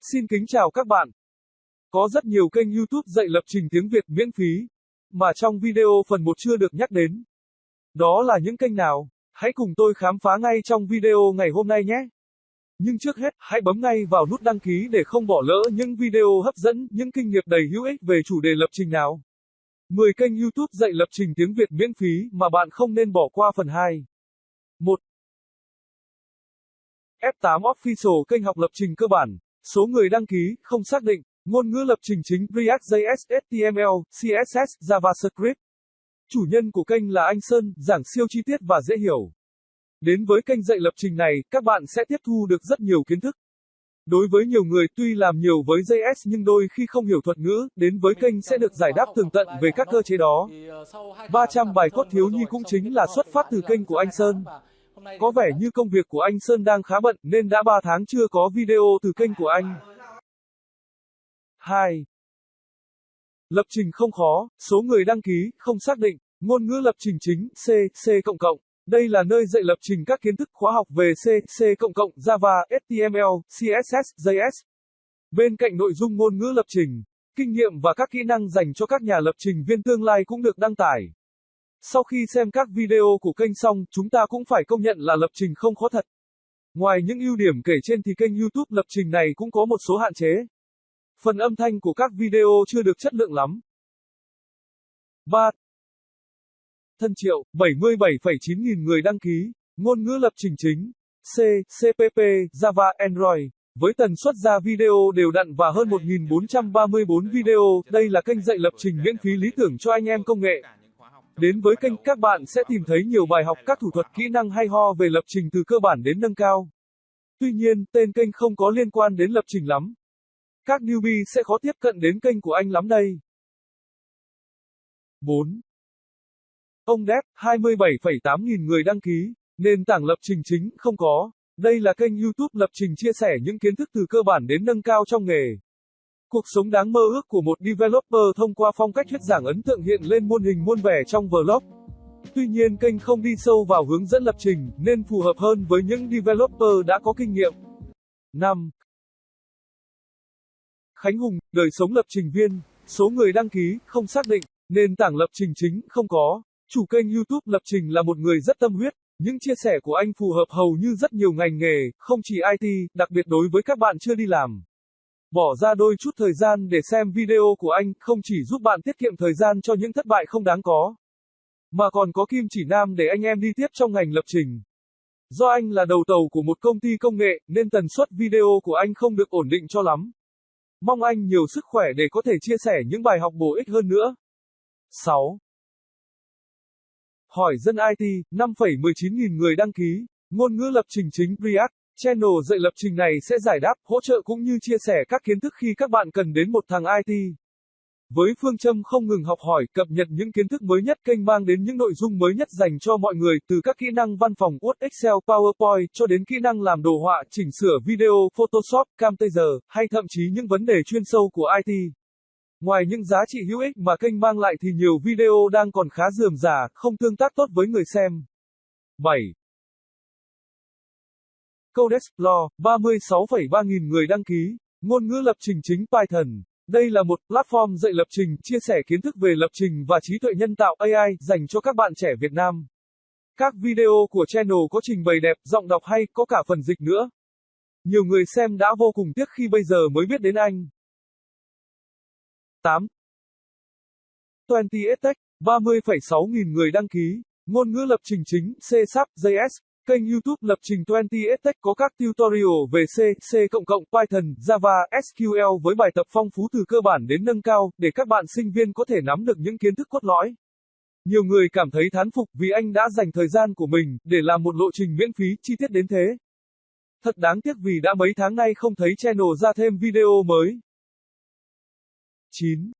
Xin kính chào các bạn. Có rất nhiều kênh YouTube dạy lập trình tiếng Việt miễn phí, mà trong video phần 1 chưa được nhắc đến. Đó là những kênh nào? Hãy cùng tôi khám phá ngay trong video ngày hôm nay nhé. Nhưng trước hết, hãy bấm ngay vào nút đăng ký để không bỏ lỡ những video hấp dẫn, những kinh nghiệm đầy hữu ích về chủ đề lập trình nào. 10 kênh YouTube dạy lập trình tiếng Việt miễn phí mà bạn không nên bỏ qua phần 2. 1. F8 Official kênh học lập trình cơ bản. Số người đăng ký, không xác định. Ngôn ngữ lập trình chính React.js, HTML, CSS, JavaScript. Chủ nhân của kênh là anh Sơn, giảng siêu chi tiết và dễ hiểu. Đến với kênh dạy lập trình này, các bạn sẽ tiếp thu được rất nhiều kiến thức. Đối với nhiều người tuy làm nhiều với JS nhưng đôi khi không hiểu thuật ngữ, đến với kênh sẽ được giải đáp tường tận về các cơ chế đó. 300 bài cốt thiếu nhi cũng chính là xuất phát từ kênh của anh Sơn. Có vẻ như công việc của anh Sơn đang khá bận nên đã 3 tháng chưa có video từ kênh của anh. 2. Lập trình không khó, số người đăng ký, không xác định, ngôn ngữ lập trình chính, C, C cộng cộng. Đây là nơi dạy lập trình các kiến thức khóa học về C, C cộng cộng, Java, HTML, CSS, JS. Bên cạnh nội dung ngôn ngữ lập trình, kinh nghiệm và các kỹ năng dành cho các nhà lập trình viên tương lai cũng được đăng tải. Sau khi xem các video của kênh xong, chúng ta cũng phải công nhận là lập trình không khó thật. Ngoài những ưu điểm kể trên thì kênh YouTube lập trình này cũng có một số hạn chế. Phần âm thanh của các video chưa được chất lượng lắm. 3. Thân triệu, 77,9 nghìn người đăng ký, ngôn ngữ lập trình chính, C, CPP, Java, Android. Với tần suất ra video đều đặn và hơn 1.434 video, đây là kênh dạy lập trình miễn phí lý tưởng cho anh em công nghệ. Đến với kênh các bạn sẽ tìm thấy nhiều bài học các thủ thuật kỹ năng hay ho về lập trình từ cơ bản đến nâng cao. Tuy nhiên, tên kênh không có liên quan đến lập trình lắm. Các newbie sẽ khó tiếp cận đến kênh của anh lắm đây. 4. Ông Dev, 27,8 nghìn người đăng ký, nền tảng lập trình chính, không có. Đây là kênh YouTube lập trình chia sẻ những kiến thức từ cơ bản đến nâng cao trong nghề. Cuộc sống đáng mơ ước của một developer thông qua phong cách thuyết giảng ấn tượng hiện lên muôn hình muôn vẻ trong vlog. Tuy nhiên kênh không đi sâu vào hướng dẫn lập trình, nên phù hợp hơn với những developer đã có kinh nghiệm. 5. Khánh Hùng, đời sống lập trình viên, số người đăng ký, không xác định, nền tảng lập trình chính, không có. Chủ kênh YouTube lập trình là một người rất tâm huyết, những chia sẻ của anh phù hợp hầu như rất nhiều ngành nghề, không chỉ IT, đặc biệt đối với các bạn chưa đi làm. Bỏ ra đôi chút thời gian để xem video của anh không chỉ giúp bạn tiết kiệm thời gian cho những thất bại không đáng có, mà còn có kim chỉ nam để anh em đi tiếp trong ngành lập trình. Do anh là đầu tàu của một công ty công nghệ, nên tần suất video của anh không được ổn định cho lắm. Mong anh nhiều sức khỏe để có thể chia sẻ những bài học bổ ích hơn nữa. 6. Hỏi dân IT, 5,19 nghìn người đăng ký, ngôn ngữ lập trình chính React. Channel dạy lập trình này sẽ giải đáp, hỗ trợ cũng như chia sẻ các kiến thức khi các bạn cần đến một thằng IT. Với phương châm không ngừng học hỏi, cập nhật những kiến thức mới nhất kênh mang đến những nội dung mới nhất dành cho mọi người, từ các kỹ năng văn phòng Word, Excel, PowerPoint cho đến kỹ năng làm đồ họa, chỉnh sửa video, Photoshop, Camtasia, hay thậm chí những vấn đề chuyên sâu của IT. Ngoài những giá trị hữu ích mà kênh mang lại thì nhiều video đang còn khá dườm rà, không tương tác tốt với người xem. 7. Codexplore, 36,3 nghìn người đăng ký, ngôn ngữ lập trình chính Python. Đây là một platform dạy lập trình, chia sẻ kiến thức về lập trình và trí tuệ nhân tạo AI dành cho các bạn trẻ Việt Nam. Các video của channel có trình bày đẹp, giọng đọc hay, có cả phần dịch nữa. Nhiều người xem đã vô cùng tiếc khi bây giờ mới biết đến anh. 8. 20 EdTech, 30,6 nghìn người đăng ký, ngôn ngữ lập trình chính, C Sharp, JS, Kênh YouTube lập trình 20 Tech có các tutorial về C, C++, Python, Java, SQL với bài tập phong phú từ cơ bản đến nâng cao, để các bạn sinh viên có thể nắm được những kiến thức cốt lõi. Nhiều người cảm thấy thán phục vì anh đã dành thời gian của mình để làm một lộ trình miễn phí chi tiết đến thế. Thật đáng tiếc vì đã mấy tháng nay không thấy channel ra thêm video mới. 9.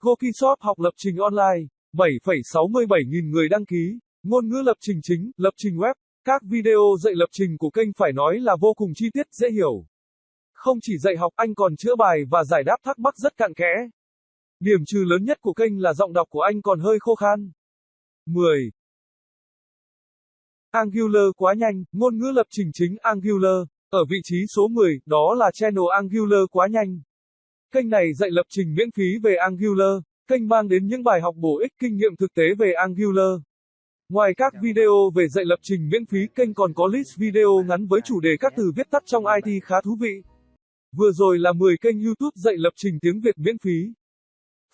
Gokishop học lập trình online, 7,67 nghìn người đăng ký. Ngôn ngữ lập trình chính, lập trình web, các video dạy lập trình của kênh phải nói là vô cùng chi tiết, dễ hiểu. Không chỉ dạy học, anh còn chữa bài và giải đáp thắc mắc rất cặn kẽ. Điểm trừ lớn nhất của kênh là giọng đọc của anh còn hơi khô khan. 10. Angular quá nhanh, ngôn ngữ lập trình chính Angular. Ở vị trí số 10, đó là channel Angular quá nhanh. Kênh này dạy lập trình miễn phí về Angular. Kênh mang đến những bài học bổ ích kinh nghiệm thực tế về Angular. Ngoài các video về dạy lập trình miễn phí, kênh còn có list video ngắn với chủ đề các từ viết tắt trong IT khá thú vị. Vừa rồi là 10 kênh YouTube dạy lập trình tiếng Việt miễn phí.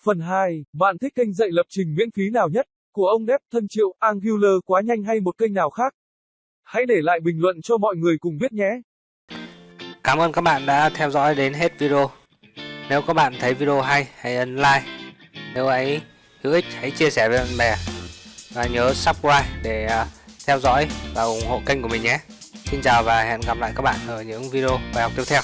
Phần 2, bạn thích kênh dạy lập trình miễn phí nào nhất? Của ông Đép thân triệu, Angular quá nhanh hay một kênh nào khác? Hãy để lại bình luận cho mọi người cùng biết nhé. Cảm ơn các bạn đã theo dõi đến hết video. Nếu các bạn thấy video hay, hãy ấn like. Nếu ấy hữu ích, hãy chia sẻ với bạn bè. Và nhớ subscribe để à, theo dõi và ủng hộ kênh của mình nhé. Xin chào và hẹn gặp lại các bạn ở những video bài học tiếp theo.